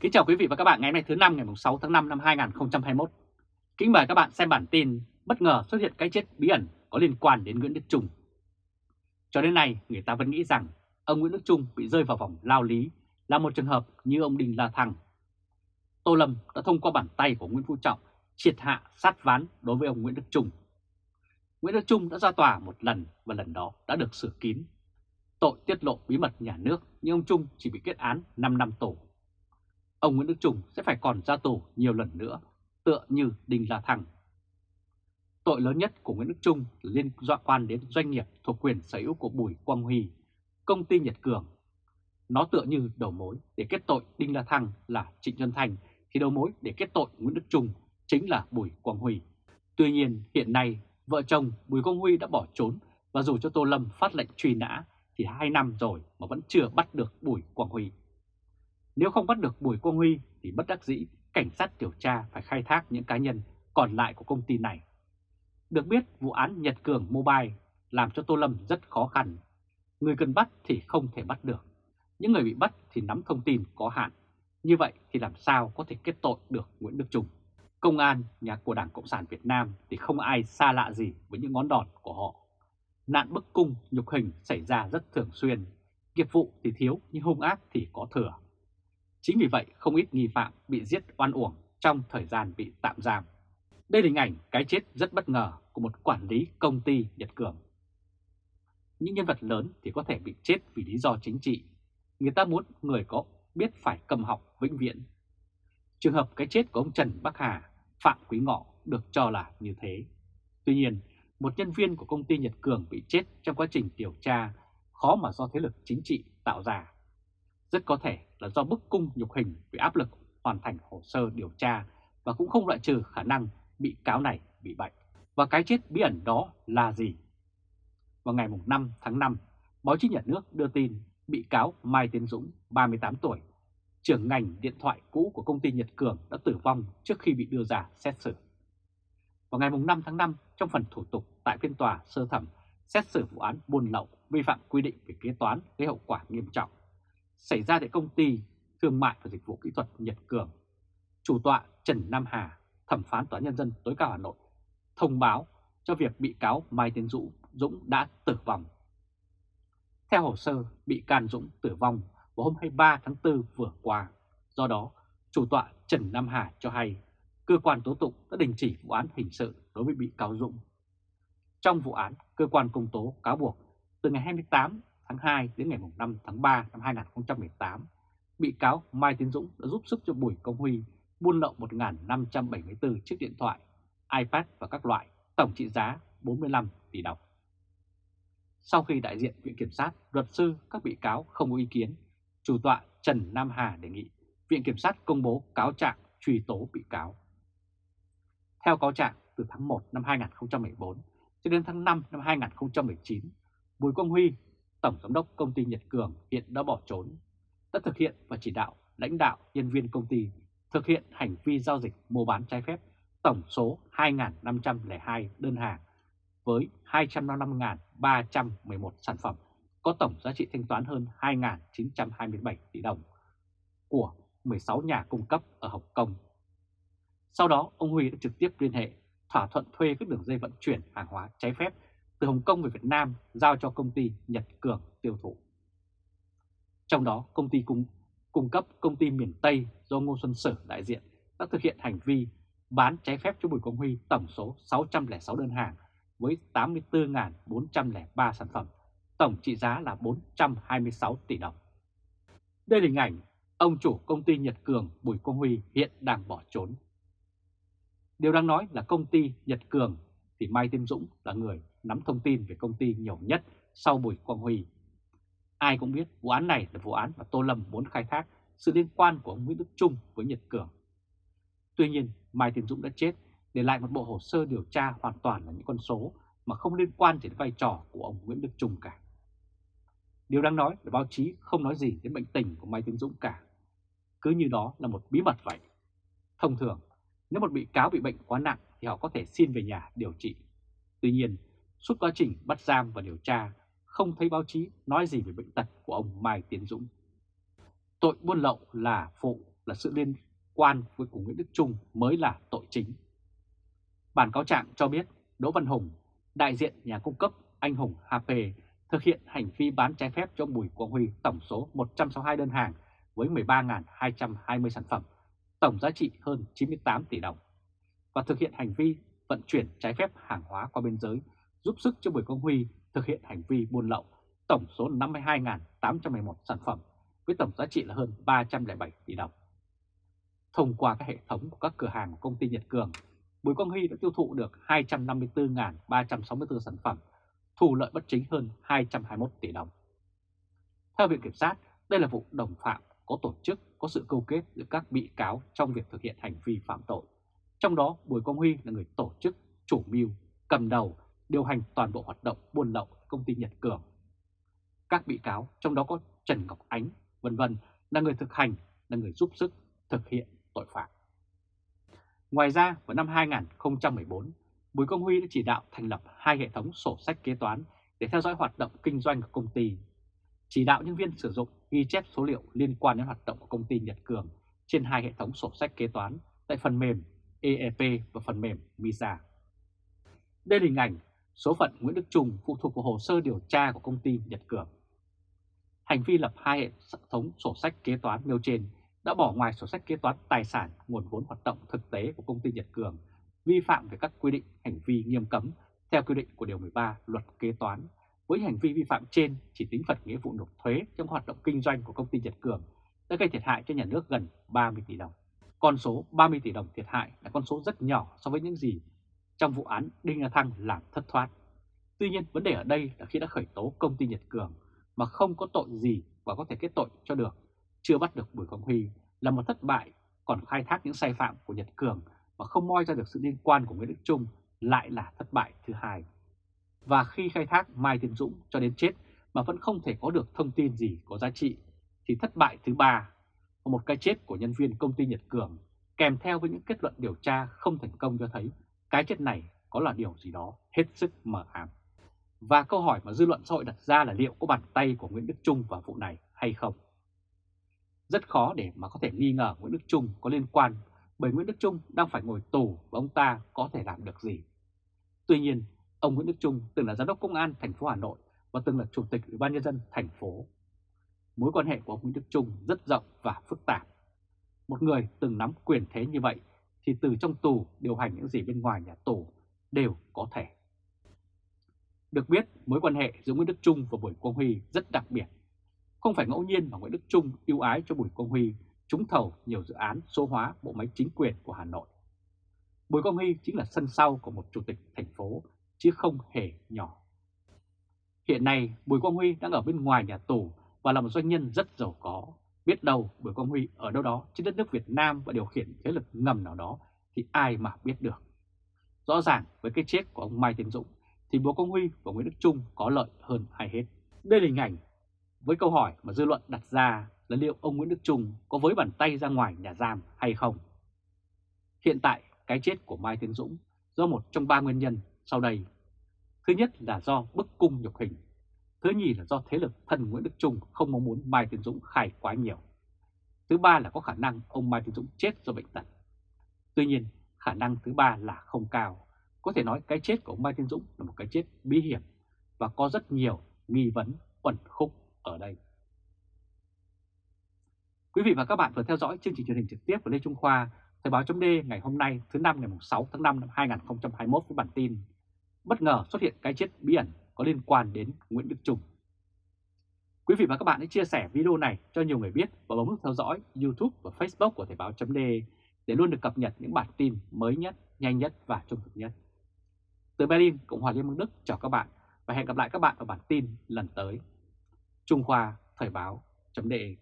Kính chào quý vị và các bạn ngày hôm nay thứ năm ngày 6 tháng 5 năm 2021. Kính mời các bạn xem bản tin bất ngờ xuất hiện cái chết bí ẩn có liên quan đến Nguyễn Đức Trung. Cho đến nay, người ta vẫn nghĩ rằng ông Nguyễn Đức Trung bị rơi vào vòng lao lý là một trường hợp như ông Đinh La Thăng. Tô Lâm đã thông qua bàn tay của Nguyễn Phú Trọng triệt hạ sát ván đối với ông Nguyễn Đức Trung. Nguyễn Đức Trung đã ra tòa một lần và lần đó đã được xử kín. Tội tiết lộ bí mật nhà nước nhưng ông Trung chỉ bị kết án 5 năm tù ông Nguyễn Đức Trung sẽ phải còn ra tù nhiều lần nữa, tựa như Đinh La Thăng. Tội lớn nhất của Nguyễn Đức Trung liên quan đến doanh nghiệp thuộc quyền sở hữu của Bùi Quang Huy, công ty Nhật Cường. Nó tựa như đầu mối để kết tội Đinh La Thăng là Trịnh Xuân Thành, thì đầu mối để kết tội Nguyễn Đức Trung chính là Bùi Quang Huy. Tuy nhiên hiện nay vợ chồng Bùi Quang Huy đã bỏ trốn và dù cho Tô Lâm phát lệnh truy nã thì hai năm rồi mà vẫn chưa bắt được Bùi Quang Huy. Nếu không bắt được Bùi Quang Huy thì bất đắc dĩ cảnh sát điều tra phải khai thác những cá nhân còn lại của công ty này. Được biết vụ án Nhật Cường Mobile làm cho Tô Lâm rất khó khăn. Người cần bắt thì không thể bắt được. Những người bị bắt thì nắm thông tin có hạn. Như vậy thì làm sao có thể kết tội được Nguyễn Đức Trung? Công an, nhà của Đảng Cộng sản Việt Nam thì không ai xa lạ gì với những ngón đòn của họ. Nạn bức cung, nhục hình xảy ra rất thường xuyên. Nghiệp vụ thì thiếu nhưng hung ác thì có thừa. Chính vì vậy không ít nghi phạm bị giết oan uổng trong thời gian bị tạm giam. Đây là hình ảnh cái chết rất bất ngờ của một quản lý công ty Nhật Cường. Những nhân vật lớn thì có thể bị chết vì lý do chính trị. Người ta muốn người có biết phải cầm học vĩnh viễn. Trường hợp cái chết của ông Trần Bắc Hà, Phạm Quý Ngọ được cho là như thế. Tuy nhiên, một nhân viên của công ty Nhật Cường bị chết trong quá trình điều tra khó mà do thế lực chính trị tạo ra. Rất có thể là do bức cung nhục hình vì áp lực hoàn thành hồ sơ điều tra và cũng không loại trừ khả năng bị cáo này bị bệnh. Và cái chết bí ẩn đó là gì? Vào ngày 5 tháng 5, báo chí nhà nước đưa tin bị cáo Mai Tiến Dũng, 38 tuổi, trưởng ngành điện thoại cũ của công ty Nhật Cường đã tử vong trước khi bị đưa ra xét xử. Vào ngày 5 tháng 5, trong phần thủ tục tại phiên tòa sơ thẩm xét xử vụ án buôn lậu vi phạm quy định về kế toán gây hậu quả nghiêm trọng xảy ra tại công ty Thương mại và Dịch vụ Kỹ thuật Nhật Cường. Chủ tọa Trần Nam Hà, thẩm phán Tòa Nhân dân tối cao Hà Nội, thông báo cho việc bị cáo Mai Tiến Dũng, Dũng đã tử vong. Theo hồ sơ, bị can Dũng tử vong vào hôm 23 tháng 4 vừa qua. Do đó, chủ tọa Trần Nam Hà cho hay cơ quan tố tụng đã đình chỉ vụ án hình sự đối với bị cáo Dũng. Trong vụ án, cơ quan công tố cáo buộc từ ngày 28 tháng 2 đến ngày 5 tháng 3 năm 2018, bị cáo Mai Tiến Dũng đã giúp sức cho Bùi Công Huy buôn lậu 1.574 chiếc điện thoại, iPad và các loại, tổng trị giá 45 tỷ đồng. Sau khi đại diện Viện Kiểm sát, luật sư các bị cáo không có ý kiến, chủ tọa Trần Nam Hà đề nghị Viện Kiểm sát công bố cáo trạng truy tố bị cáo. Theo cáo trạng, từ tháng 1 năm 2014 cho đến tháng 5 năm 2019, Bùi Quang Huy Tổng Giám đốc Công ty Nhật Cường hiện đã bỏ trốn, đã thực hiện và chỉ đạo lãnh đạo nhân viên công ty thực hiện hành vi giao dịch mua bán trái phép tổng số 2.502 đơn hàng với 255.311 sản phẩm có tổng giá trị thanh toán hơn 2.927 tỷ đồng của 16 nhà cung cấp ở Hồng Kông. Sau đó, ông Huy đã trực tiếp liên hệ thỏa thuận thuê các đường dây vận chuyển hàng hóa trái phép từ Hồng Kông về Việt Nam giao cho công ty Nhật Cường tiêu thụ. Trong đó, công ty cung, cung cấp công ty miền Tây do Ngô Xuân Sử đại diện đã thực hiện hành vi bán trái phép cho Bùi Công Huy tổng số 606 đơn hàng với 84.403 sản phẩm, tổng trị giá là 426 tỷ đồng. Đây là hình ảnh ông chủ công ty Nhật Cường Bùi Công Huy hiện đang bỏ trốn. Điều đang nói là công ty Nhật Cường thì Mai Tiến Dũng là người nắm thông tin về công ty nhiều nhất sau Bùi Quang Huy. Ai cũng biết vụ án này là vụ án mà Tô Lâm muốn khai thác sự liên quan của ông Nguyễn Đức Trung với Nhật Cường. Tuy nhiên, Mai Tiến Dũng đã chết, để lại một bộ hồ sơ điều tra hoàn toàn là những con số mà không liên quan đến vai trò của ông Nguyễn Đức Trung cả. Điều đáng nói là báo chí không nói gì đến bệnh tình của Mai Tiến Dũng cả. Cứ như đó là một bí mật vậy. Thông thường, nếu một bị cáo bị bệnh quá nặng thì họ có thể xin về nhà điều trị. Tuy nhiên, suốt quá trình bắt giam và điều tra, không thấy báo chí nói gì về bệnh tật của ông Mai Tiến Dũng. Tội buôn lậu là phụ, là sự liên quan với của Nguyễn Đức Trung mới là tội chính. Bản cáo trạng cho biết Đỗ Văn Hùng, đại diện nhà cung cấp anh Hùng HP thực hiện hành vi bán trái phép cho Bùi Quang Huy tổng số 162 đơn hàng với 13.220 sản phẩm, tổng giá trị hơn 98 tỷ đồng, và thực hiện hành vi vận chuyển trái phép hàng hóa qua biên giới, giúp sức cho Bùi Quang Huy thực hiện hành vi buôn lậu, tổng số 52.811 sản phẩm với tổng giá trị là hơn 307 tỷ đồng. Thông qua các hệ thống của các cửa hàng của công ty Nhật Cường, Bùi Quang Huy đã tiêu thụ được 254.364 sản phẩm, thu lợi bất chính hơn 221 tỷ đồng. Theo Viện Kiểm sát, đây là vụ đồng phạm có tổ chức, có sự câu kết giữa các bị cáo trong việc thực hiện hành vi phạm tội. Trong đó, Bùi Quang Huy là người tổ chức, chủ mưu, cầm đầu, điều hành toàn bộ hoạt động buôn lậu công ty Nhật Cường. Các bị cáo, trong đó có Trần Ngọc Ánh, vân vân là người thực hành, là người giúp sức thực hiện tội phạm. Ngoài ra, vào năm 2014, Bùi Công Huy đã chỉ đạo thành lập hai hệ thống sổ sách kế toán để theo dõi hoạt động kinh doanh của công ty. Chỉ đạo nhân viên sử dụng ghi chép số liệu liên quan đến hoạt động của công ty Nhật Cường trên hai hệ thống sổ sách kế toán tại phần mềm EEP và phần mềm MISA. Đây là hình ảnh số phận Nguyễn Đức Trung phụ thuộc vào hồ sơ điều tra của công ty Nhật Cường. Hành vi lập hai hệ thống sổ sách kế toán nêu trên đã bỏ ngoài sổ sách kế toán tài sản nguồn vốn hoạt động thực tế của công ty Nhật Cường, vi phạm về các quy định hành vi nghiêm cấm theo quy định của Điều 13 Luật Kế toán. Với hành vi vi phạm trên chỉ tính phạt nghĩa vụ nộp thuế trong hoạt động kinh doanh của công ty Nhật Cường đã gây thiệt hại cho nhà nước gần 30 tỷ đồng. Con số 30 tỷ đồng thiệt hại là con số rất nhỏ so với những gì trong vụ án Đinh La Thăng làm thất thoát. Tuy nhiên vấn đề ở đây là khi đã khởi tố công ty Nhật Cường mà không có tội gì và có thể kết tội cho được, chưa bắt được Bùi Quang Huy là một thất bại, còn khai thác những sai phạm của Nhật Cường mà không moi ra được sự liên quan của Nguyễn Đức Trung lại là thất bại thứ hai. Và khi khai thác Mai Tiến Dũng cho đến chết mà vẫn không thể có được thông tin gì có giá trị, thì thất bại thứ ba một cái chết của nhân viên công ty Nhật Cường kèm theo với những kết luận điều tra không thành công cho thấy cái chết này có là điều gì đó hết sức mờ ám. Và câu hỏi mà dư luận xã hội đặt ra là liệu có bàn tay của Nguyễn Đức Trung vào vụ này hay không? Rất khó để mà có thể nghi ngờ Nguyễn Đức Trung có liên quan bởi Nguyễn Đức Trung đang phải ngồi tù và ông ta có thể làm được gì. Tuy nhiên, ông Nguyễn Đức Trung từng là giám đốc công an thành phố Hà Nội và từng là chủ tịch Ủy ban nhân dân thành phố. Mối quan hệ của ông Nguyễn Đức Trung rất rộng và phức tạp. Một người từng nắm quyền thế như vậy thì từ trong tù điều hành những gì bên ngoài nhà tù đều có thể. Được biết, mối quan hệ giữa Nguyễn Đức Trung và Bùi Quang Huy rất đặc biệt. Không phải ngẫu nhiên mà Nguyễn Đức Trung ưu ái cho Bùi Quang Huy trúng thầu nhiều dự án số hóa bộ máy chính quyền của Hà Nội. Bùi Quang Huy chính là sân sau của một chủ tịch thành phố, chứ không hề nhỏ. Hiện nay, Bùi Quang Huy đang ở bên ngoài nhà tù và là một doanh nhân rất giàu có. Biết đâu Bùi Quang Huy ở đâu đó trên đất nước Việt Nam và điều khiển thế lực ngầm nào đó thì ai mà biết được. Rõ ràng với cái chết của ông Mai Tiến Dũng thì Bùi Quang Huy và Nguyễn Đức Trung có lợi hơn ai hết. Đây là hình ảnh với câu hỏi mà dư luận đặt ra là liệu ông Nguyễn Đức Trung có với bàn tay ra ngoài nhà giam hay không? Hiện tại, cái chết của Mai Tiến Dũng do một trong ba nguyên nhân sau đây. Thứ nhất là do bức cung nhục hình. Thứ nhì là do thế lực thân Nguyễn Đức Trung không mong muốn Mai Tiến Dũng khai quá nhiều. Thứ ba là có khả năng ông Mai Tiến Dũng chết do bệnh tật. Tuy nhiên, khả năng thứ ba là không cao. Có thể nói cái chết của ông Mai Tiến Dũng là một cái chết bí hiểm và có rất nhiều nghi vấn uẩn khúc ở đây. Quý vị và các bạn vừa theo dõi chương trình truyền hình trực tiếp của Lê Trung Khoa, Thời báo chấm ngày hôm nay thứ năm ngày 6 tháng 5 năm 2021 với bản tin Bất ngờ xuất hiện cái chết bí ẩn có liên quan đến Nguyễn Đức Trung. Quý vị và các bạn hãy chia sẻ video này cho nhiều người biết và bấm nút theo dõi YouTube và Facebook của Thời Báo .de để luôn được cập nhật những bản tin mới nhất, nhanh nhất và trung thực nhất. Từ Berlin, Cộng hòa Liên bang Đức chào các bạn và hẹn gặp lại các bạn ở bản tin lần tới. Trung Khoa Thời báo .de.